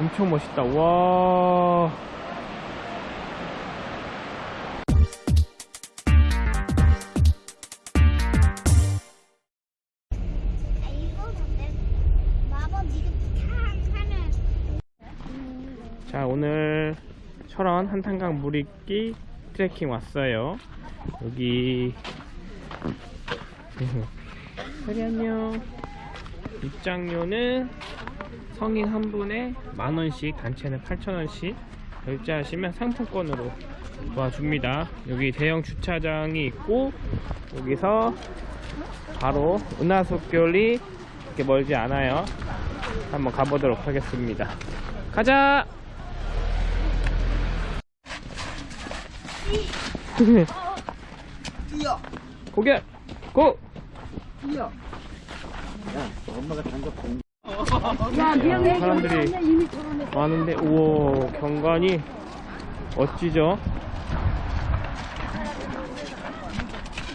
엄청 멋있다. 와. 자, 오늘 철원 한탄강 물익기 트레킹 왔어요. 여기 안녕. 입장료는 성인 한 분에 만 원씩, 단체는 8천 원씩 결제하시면 상품권으로 도와줍니다. 여기 대형 주차장이 있고 여기서 바로 은하수교리 이렇게 멀지 않아요. 한번 가보도록 하겠습니다. 가자! 고개! 고! 엄마가 단거 공. 아, 사람들이 많은데 우와 경관이 멋지죠?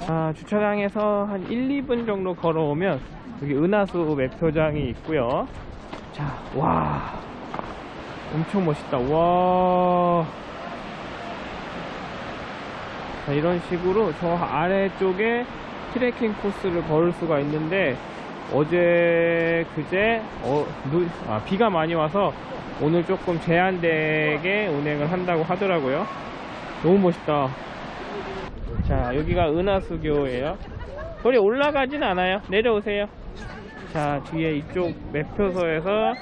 아, 주차장에서 한 1, 2분 정도 걸어오면 여기 은하수 매표장이 있고요. 자, 와. 엄청 멋있다. 와. 자, 이런 식으로 저 아래쪽에 트레킹 코스를 걸을 수가 있는데 어제 그제 어, 누- 아, 비가 많이 와서 오늘 조금 제한되게 운행을 한다고 하더라고요. 너무 멋있다. 자 여기가 은하수교예요. 거리 올라가진 않아요. 내려오세요. 자 뒤에 이쪽 매표소에서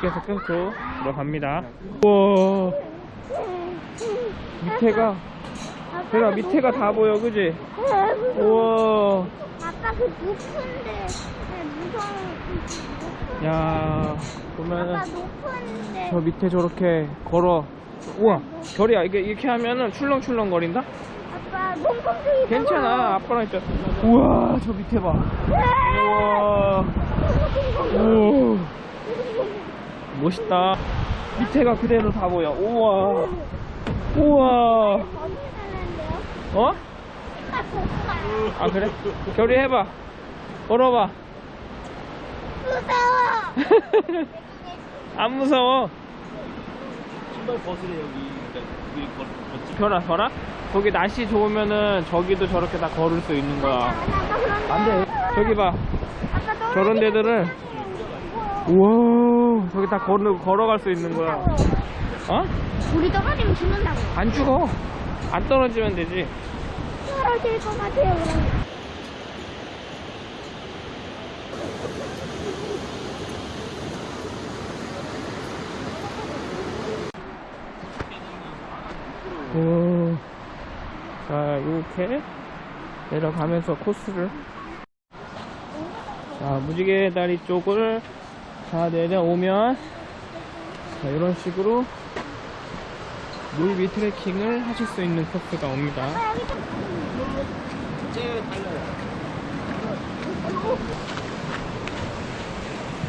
계속 계속 들어갑니다. 우와. 밑에가 내가 밑에가 다 보여 그지? 우와 아빠 그 높은데. 네, 무서워. 야 보면은 저 밑에 저렇게 걸어. 우와 결이야. 이게 이렇게 하면은 출렁출렁 거린다? 아빠 몽콩둥이 괜찮아. 아빠랑 있잖아 우와 저 밑에 봐. 우와. 오. 멋있다. 밑에가 그대로 다 보여. 우와. 우와? 어? 아 그래? 결이 해봐. 걸어봐. 무서워. 안 무서워. 신발 벗으래, 여기. 걷지. 결아 결아 거기 날씨 좋으면은 저기도 저렇게 다 걸을 수 있는 거야. 아빠 그런데 안 돼. 저기 봐. 저런 데들은 우와. 저기 다 걸어, 걸어갈 수 있는 거야. 어? 우리 떨어지면 죽는다고. 안 죽어. 안 떨어지면 되지 떨어질 것 같아요. 그럼 오. 자 이렇게 내려가면서 코스를. 자 무지개 다리 쪽을 다 내려오면 자 이런 식으로 물 위 트레킹을 하실 수 있는 코스가 옵니다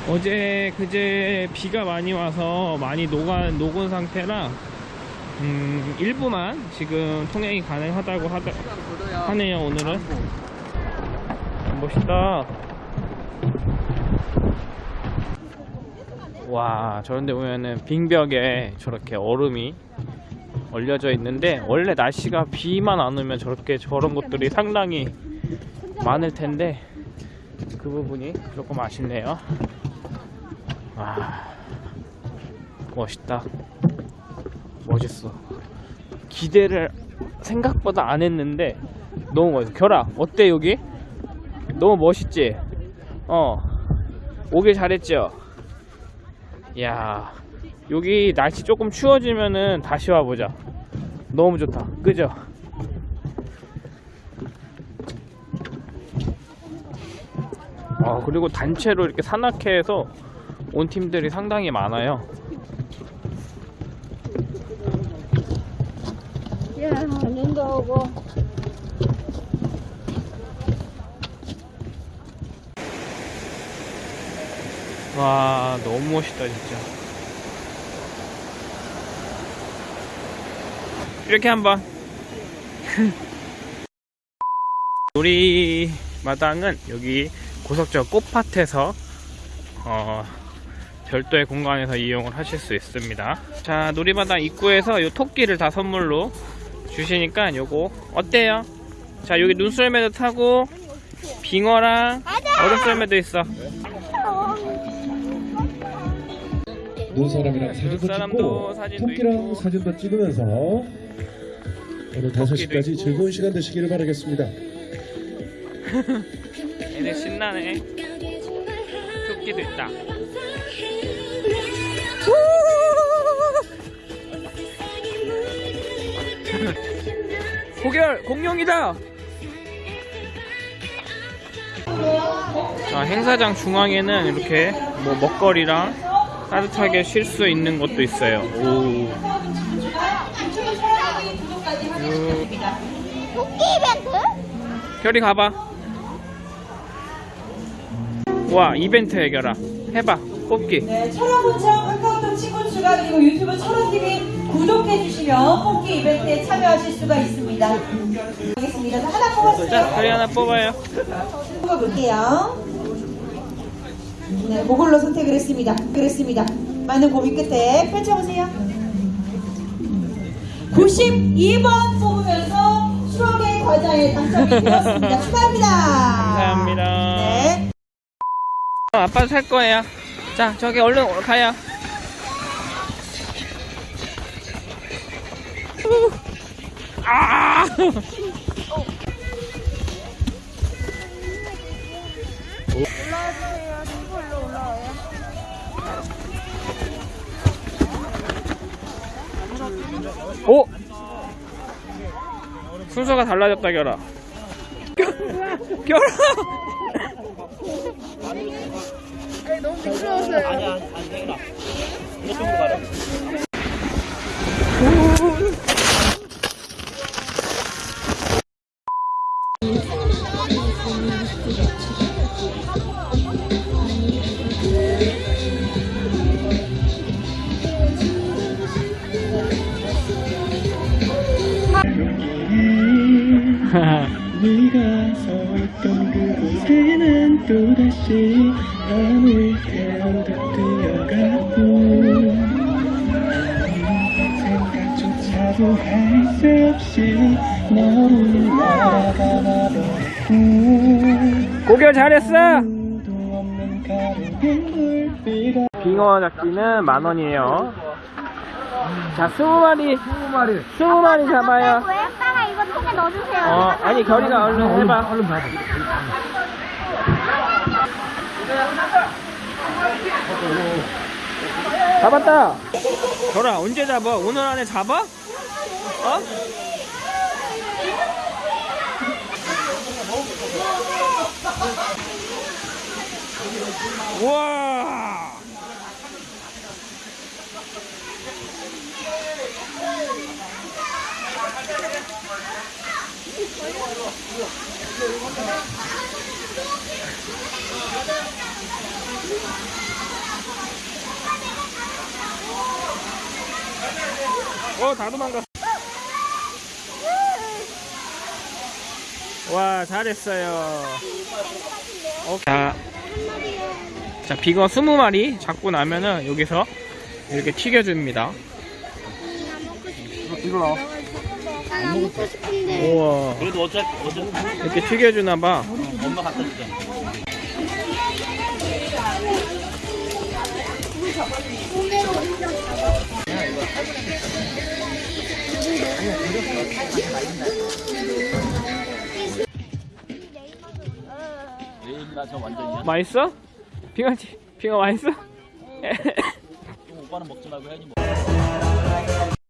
어제 그제 비가 많이 와서 많이 녹아, 녹은 상태라 음, 일부만 지금 통행이 가능하다고 하다, 하네요 오늘은. 멋있다. 와 저런데 보면은 빙벽에 저렇게 얼음이 얼려져 있는데 원래 날씨가 비만 안 오면 저렇게 저런 것들이 상당히 많을 텐데 그 부분이 조금 아쉽네요 와 멋있다 멋있어 기대를 생각보다 안 했는데 너무 멋있어 결아 어때 여기? 너무 멋있지? 어 오길 잘했죠? 야 여기 날씨 조금 추워지면은 다시 와보자. 너무 좋다. 그죠? 아 그리고 단체로 이렇게 산악회에서 온 팀들이 상당히 많아요. 야 눈도 오고. 와 너무 멋있다 진짜 이렇게 한번 우리 마당은 여기 고석저 꽃밭에서 어, 별도의 공간에서 이용을 하실 수 있습니다. 자, 놀이마당 입구에서 요 토끼를 다 선물로 주시니까 요거 어때요? 자, 여기 눈썰매도 타고 빙어랑 얼음썰매도 있어. 눈사람이랑 사진도 찍고 토끼랑. 사진도 찍으면서 오늘 5시까지 있고. 즐거운 시간 되시기를 바라겠습니다. 애들 신나네. 토끼도 있다. 고결 공룡이다. 자, 행사장 중앙에는 이렇게 뭐 먹거리랑 따뜻하게 쉴 수 있는 것도 있어요. 오. 요, 토끼 이벤트? 결이 가봐. 와 이벤트 해결아. 해봐. 뽑기. 네, 철원구청 카카오톡 친구 추가 그리고 유튜브 철원TV 구독해 주시면 뽑기 이벤트에 참여하실 수가 있습니다. 알겠습니다. 자, 하나 자, 뽑았습니다. 결이 하나 뽑아요. 뽑아볼게요. 네, 그걸로 선택을 했습니다. 그랬습니다. 많은 고민 끝에 펼쳐보세요. 92번 뽑으면서 추억의 과자에 당첨이 되었습니다. 축하합니다. 감사합니다. 네. 어, 아빠 살 거예요. 자, 저기 얼른 가요. 아! 올라와주세요. 친구 일로 올라와요. 오! 순서가 달라졌다, 결아. 결아! 되나 이쪽 네가 서 있던 그곳에는 또다시 밤을 태우듯 뛰어가고 생각조차도 할 수 없이 너를 잘했어! 도 없는 가벼운 불빛 빙어 잡기는 만 원이에요. 자, 스무 마리. 스무 마리. 스무 마리 잡아요. 통에 넣어주세요. 어, 아니, 결이가 얼른 해봐. 얼른 봐봐. 잡았다. 결아, 언제 잡아? 오늘 안에 잡아? 어? 우와! 어, 다 도망갔어. 와, 잘했어요. 어, 자, 자, 빙어 20마리 잡고 나면은 여기서 이렇게 튀겨줍니다. 나 먹고 싶은데. 우와, 그래도 어차피 어차피 이렇게 튀겨주나 봐. 엄마 갖다 주자 저 완전이야 맛있어? 빙어, 튀- 빙어 맛있어? 오빠는 먹지 말고 혜연이 먹어